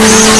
Thank you.